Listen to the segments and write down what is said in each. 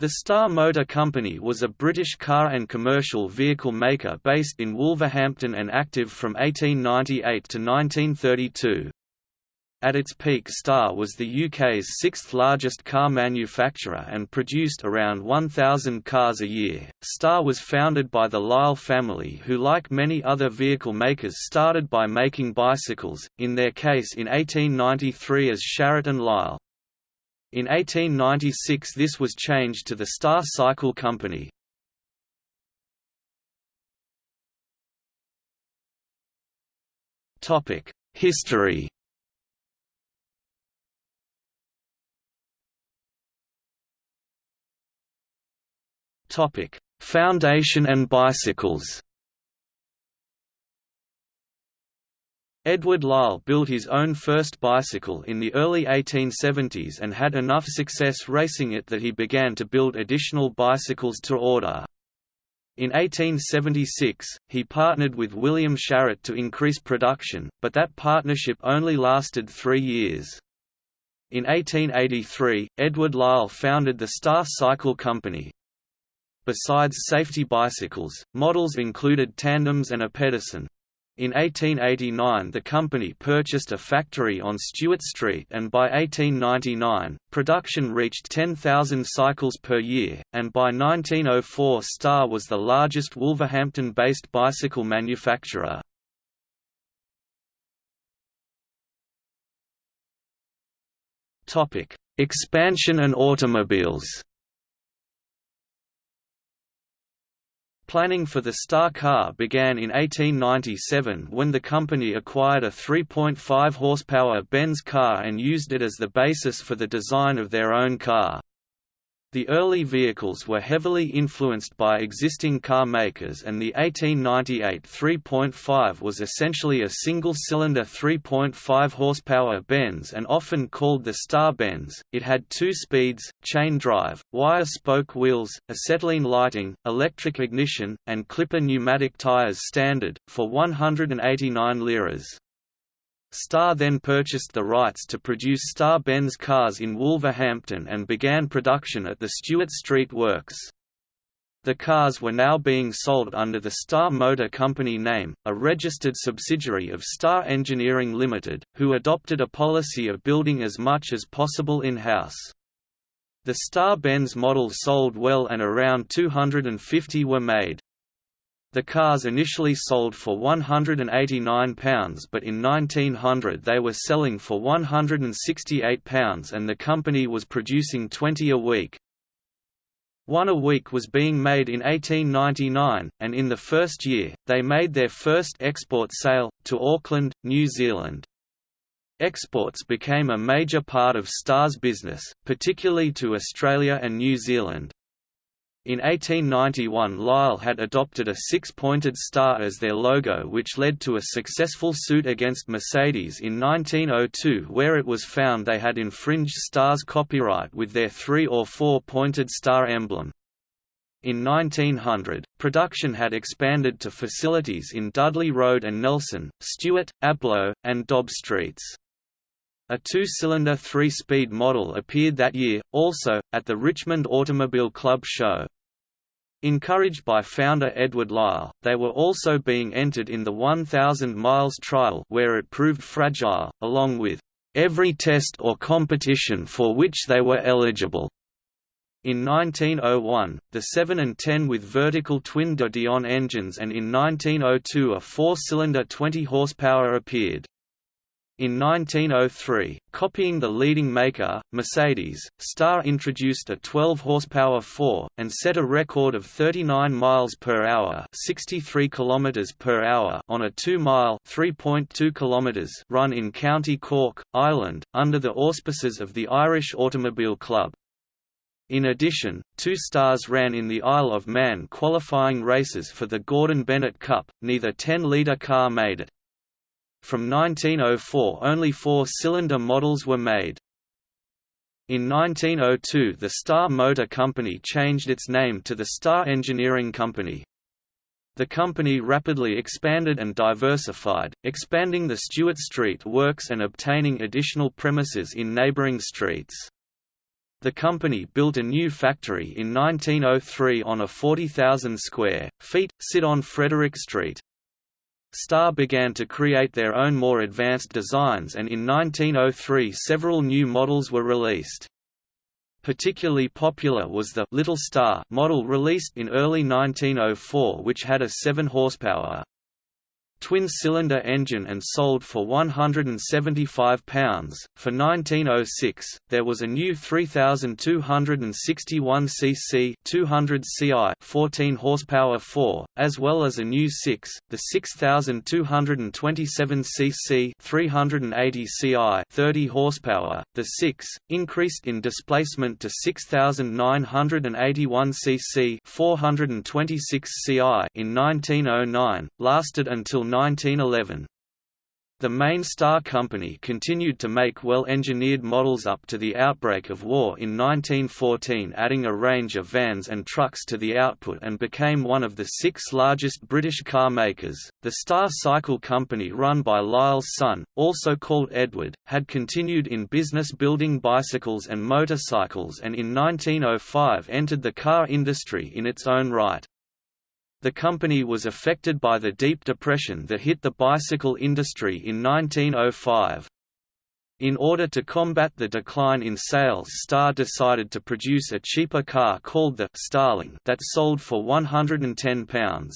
The Star Motor Company was a British car and commercial vehicle maker based in Wolverhampton and active from 1898 to 1932. At its peak Star was the UK's sixth largest car manufacturer and produced around 1,000 cars a year. Star was founded by the Lisle family who like many other vehicle makers started by making bicycles, in their case in 1893 as Sharratt and Lisle. In 1896 this was changed to the Star Cycle Company. History Foundation and bicycles Edward Lisle built his own first bicycle in the early 1870s and had enough success racing it that he began to build additional bicycles to order. In 1876, he partnered with William Sharratt to increase production, but that partnership only lasted three years. In 1883, Edward Lisle founded the Star Cycle Company. Besides safety bicycles, models included tandems and a Pedersen. In 1889 the company purchased a factory on Stewart Street and by 1899, production reached 10,000 cycles per year, and by 1904 Star was the largest Wolverhampton-based bicycle manufacturer. Expansion and automobiles Planning for the Star car began in 1897 when the company acquired a 3.5 horsepower Benz car and used it as the basis for the design of their own car. The early vehicles were heavily influenced by existing car makers and the 1898 3.5 was essentially a single-cylinder 3.5 horsepower Benz and often called the Star Benz. It had two speeds, chain drive, wire spoke wheels, acetylene lighting, electric ignition, and clipper pneumatic tires standard, for 189 liras. Star then purchased the rights to produce Star Benz cars in Wolverhampton and began production at the Stewart Street Works. The cars were now being sold under the Star Motor Company name, a registered subsidiary of Star Engineering Limited, who adopted a policy of building as much as possible in-house. The Star Benz models sold well and around 250 were made. The cars initially sold for £189 but in 1900 they were selling for £168 and the company was producing 20 a week. One a week was being made in 1899, and in the first year, they made their first export sale, to Auckland, New Zealand. Exports became a major part of Star's business, particularly to Australia and New Zealand. In 1891 Lisle had adopted a six-pointed star as their logo which led to a successful suit against Mercedes in 1902 where it was found they had infringed Star's copyright with their three- or four-pointed star emblem. In 1900, production had expanded to facilities in Dudley Road and Nelson, Stewart, Ablow, and Dobb Streets. A two-cylinder three-speed model appeared that year, also, at the Richmond Automobile Club show. Encouraged by founder Edward Lisle, they were also being entered in the 1000 miles trial where it proved fragile, along with every test or competition for which they were eligible. In 1901, the 7 and 10 with vertical twin de Dion engines and in 1902 a four-cylinder 20 horsepower appeared. In 1903, copying the leading maker, Mercedes, Star introduced a 12 horsepower 4 and set a record of 39 miles per hour, 63 kilometers per hour on a 2-mile, 3.2 kilometers run in County Cork, Ireland, under the auspices of the Irish Automobile Club. In addition, two stars ran in the Isle of Man qualifying races for the Gordon Bennett Cup, neither 10-litre car made it. From 1904 only four-cylinder models were made. In 1902 the Star Motor Company changed its name to the Star Engineering Company. The company rapidly expanded and diversified, expanding the Stewart Street works and obtaining additional premises in neighbouring streets. The company built a new factory in 1903 on a 40,000 square feet, sit on Frederick Street. Star began to create their own more advanced designs and in 1903 several new models were released. Particularly popular was the Little Star model released in early 1904 which had a 7 horsepower twin-cylinder engine and sold for £175. For 1906, there was a new 3,261 cc 200 ci 14 horsepower 4, as well as a new 6, the 6,227 cc 380 ci 30 horsepower. The 6, increased in displacement to 6,981 cc 426 ci in 1909, lasted until 1911. The main Star Company continued to make well-engineered models up to the outbreak of war in 1914 adding a range of vans and trucks to the output and became one of the six largest British car makers. The Star Cycle Company run by Lisle's son, also called Edward, had continued in business building bicycles and motorcycles and in 1905 entered the car industry in its own right. The company was affected by the deep depression that hit the bicycle industry in 1905. In order to combat the decline in sales Star decided to produce a cheaper car called the Starling that sold for £110.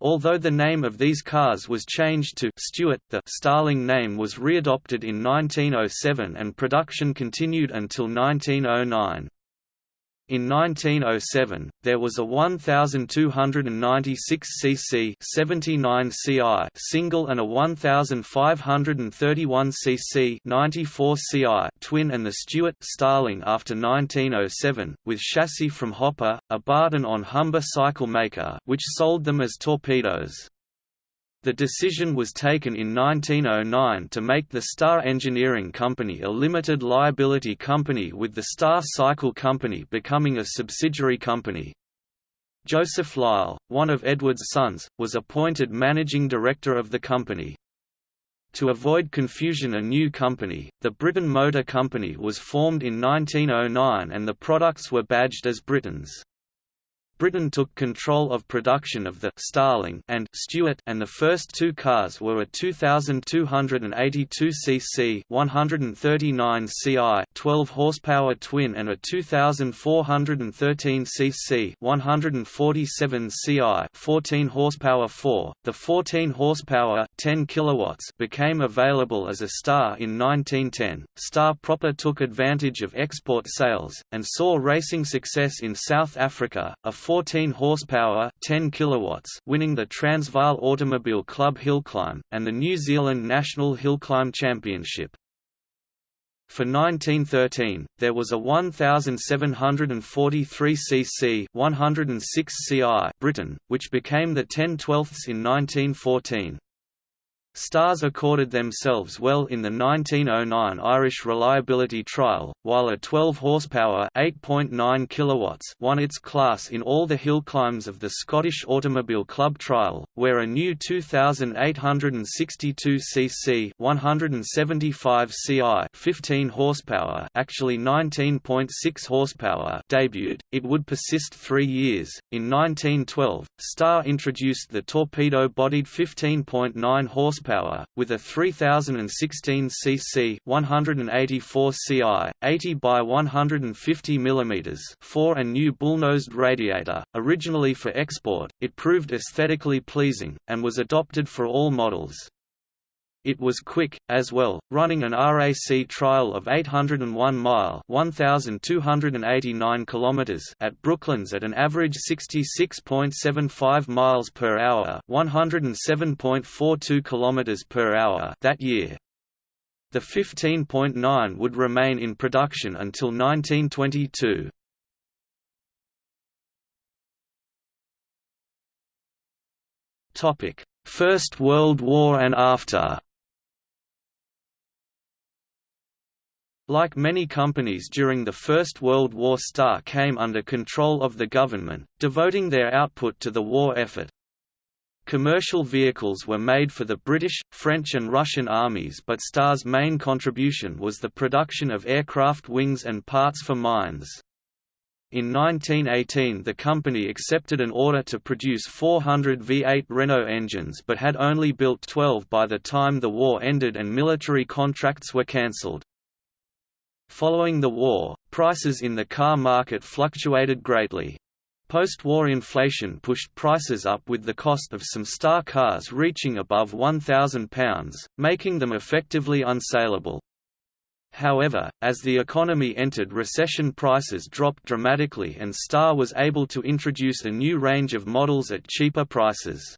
Although the name of these cars was changed to Stuart, the Starling name was readopted in 1907 and production continued until 1909. In 1907, there was a 1,296 cc 79 ci single and a 1,531 cc 94 ci twin and the Stuart Starling after 1907, with chassis from Hopper, a Barton on Humber cycle maker which sold them as torpedoes. The decision was taken in 1909 to make the Star Engineering Company a limited liability company with the Star Cycle Company becoming a subsidiary company. Joseph Lisle, one of Edward's sons, was appointed managing director of the company. To avoid confusion a new company, the Briton Motor Company was formed in 1909 and the products were badged as Britons. Briton took control of production of the Starling and Stuart and the first two cars were a 2282 cc 139 ci 12 horsepower twin and a 2413 cc 147 ci 14 horsepower 4. The 14 horsepower 10 kilowatts became available as a Star in 1910. Star proper took advantage of export sales and saw racing success in South Africa. A 14 horsepower 10 kilowatts winning the Transvaal Automobile Club Hillclimb, and the New Zealand National Hillclimb Championship. For 1913, there was a 1,743 cc 106 ci Briton, which became the 10 12ths in 1914. Stars accorded themselves well in the 1909 Irish Reliability Trial, while a 12 horsepower (8.9 kilowatts) won its class in all the hill climbs of the Scottish Automobile Club Trial, where a new 2862 cc (175 ci) 15 horsepower, actually 19.6 horsepower, debuted. It would persist 3 years. In 1912, Star introduced the torpedo-bodied 15.9 horsepower horsepower, with a 3016 cc 184 ci, 80 by 150 mm 4 and new bullnosed radiator. Originally for export, it proved aesthetically pleasing, and was adopted for all models. It was quick, as well, running an RAC trial of 801 mile 1,289 km at Brooklands at an average 66.75 miles per hour 107.42 km per hour that year. The 15.9 would remain in production until 1922. First World War and after Like many companies during the First World War Star came under control of the government, devoting their output to the war effort. Commercial vehicles were made for the British, French and Russian armies but Star's main contribution was the production of aircraft wings and parts for mines. In 1918 the company accepted an order to produce 400 V8 Renault engines but had only built 12 by the time the war ended and military contracts were cancelled. Following the war, prices in the car market fluctuated greatly. Post-war inflation pushed prices up with the cost of some star cars reaching above £1,000, making them effectively unsaleable. However, as the economy entered recession prices dropped dramatically and Star was able to introduce a new range of models at cheaper prices.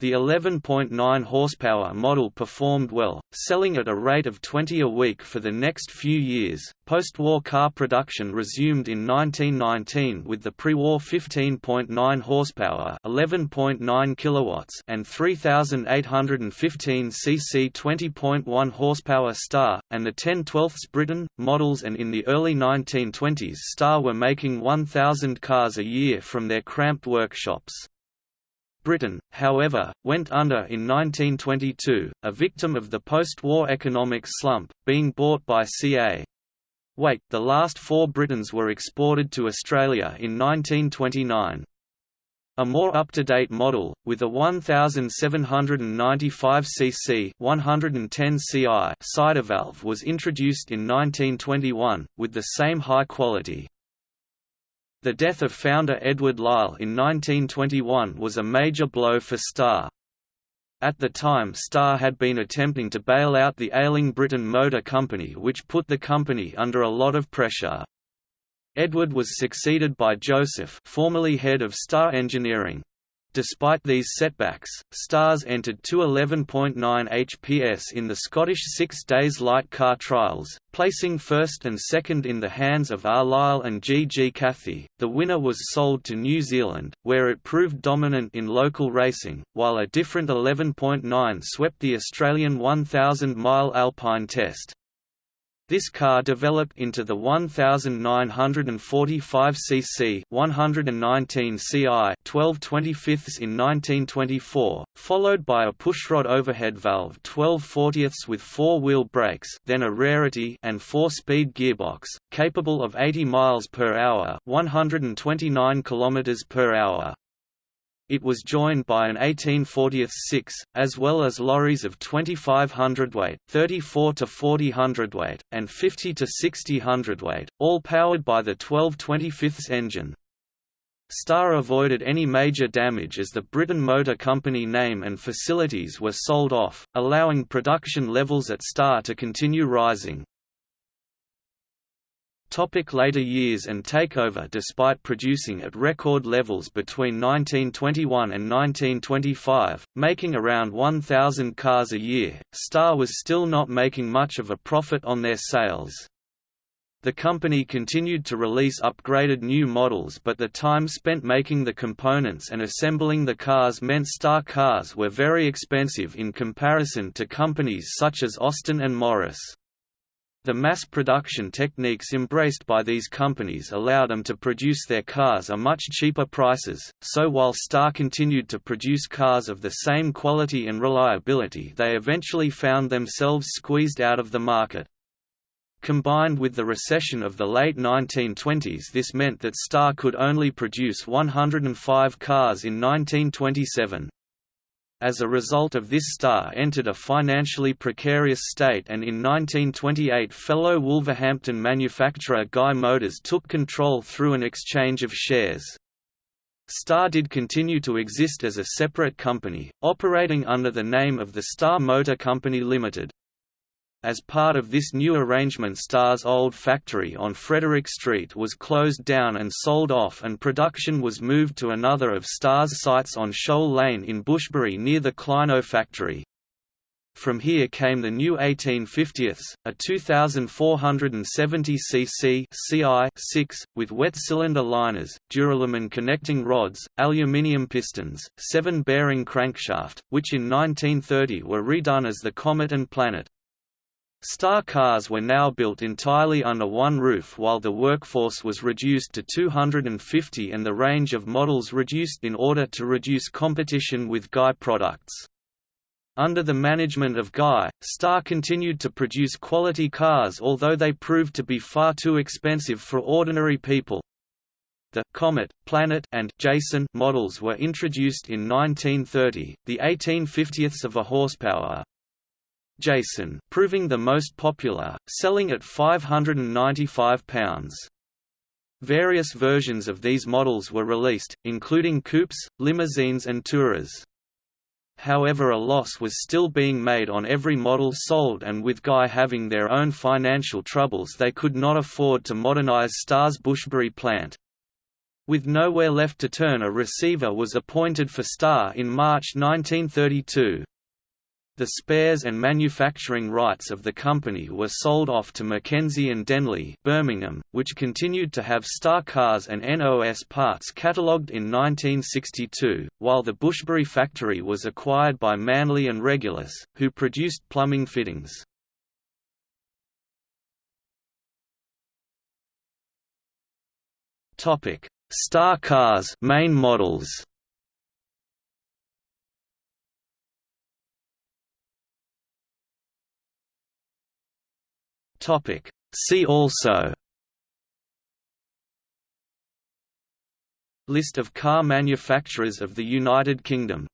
The 11.9 horsepower model performed well, selling at a rate of 20 a week for the next few years. Post-war car production resumed in 1919 with the pre-war 15.9 horsepower, 11.9 kilowatts, and 3815 cc 20.1 horsepower Star, and the 10 12 Briton models and in the early 1920s Star were making 1000 cars a year from their cramped workshops. Briton, however, went under in 1922, a victim of the post-war economic slump, being bought by CA. Weight, the last four Britons were exported to Australia in 1929. A more up-to-date model, with a 1795 cc 110 ci side valve was introduced in 1921, with the same high quality. The death of founder Edward Lisle in 1921 was a major blow for Star. At the time Star had been attempting to bail out the ailing Briton Motor Company which put the company under a lot of pressure. Edward was succeeded by Joseph formerly head of Star Engineering. Despite these setbacks, Stars entered two 11.9 HPS in the Scottish Six Days Light Car Trials, placing first and second in the hands of R. Lisle and G. G. Cathy. The winner was sold to New Zealand, where it proved dominant in local racing, while a different 11.9 swept the Australian 1,000 mile Alpine Test. This car developed into the 1945 cc 119 ci 12 25 in 1924, followed by a pushrod overhead valve 12 40 with four-wheel brakes then a rarity and four-speed gearbox, capable of 80 miles per hour 129 kilometers per hour. It was joined by an 1840-6, as well as lorries of 25 hundredweight, 34 to 40 hundredweight, and 50 to 60 hundredweight, all powered by the 12 25 engine. Star avoided any major damage as the Briton Motor Company name and facilities were sold off, allowing production levels at Star to continue rising. Topic later years and takeover Despite producing at record levels between 1921 and 1925, making around 1,000 cars a year, Star was still not making much of a profit on their sales. The company continued to release upgraded new models but the time spent making the components and assembling the cars meant Star cars were very expensive in comparison to companies such as Austin and Morris. The mass production techniques embraced by these companies allowed them to produce their cars at much cheaper prices, so while Star continued to produce cars of the same quality and reliability they eventually found themselves squeezed out of the market. Combined with the recession of the late 1920s this meant that Star could only produce 105 cars in 1927. As a result of this star entered a financially precarious state and in 1928 fellow Wolverhampton manufacturer Guy Motors took control through an exchange of shares. Star did continue to exist as a separate company, operating under the name of the Star Motor Company Limited. As part of this new arrangement Star's old factory on Frederick Street was closed down and sold off and production was moved to another of Star's sites on Shoal Lane in Bushbury near the Clyno factory. From here came the new 1850ths, a 2,470 cc CI-6, with wet cylinder liners, duralumin connecting rods, aluminium pistons, seven bearing crankshaft, which in 1930 were redone as the Comet and Planet. Star cars were now built entirely under one roof while the workforce was reduced to 250 and the range of models reduced in order to reduce competition with Guy products. Under the management of Guy, Star continued to produce quality cars although they proved to be far too expensive for ordinary people. The Comet, Planet, and Jason models were introduced in 1930, the 18/50ths of a horsepower, Jason proving the most popular, selling at £595. Various versions of these models were released, including coupes, limousines and tourers. However a loss was still being made on every model sold and with Guy having their own financial troubles they could not afford to modernize Star's Bushbury plant. With nowhere left to turn a receiver was appointed for Star in March 1932. The spares and manufacturing rights of the company were sold off to Mackenzie and Denley Birmingham, which continued to have Star Cars and NOS parts catalogued in 1962, while the Bushbury factory was acquired by Manley and Regulus, who produced plumbing fittings. Star Cars main models Topic. See also List of car manufacturers of the United Kingdom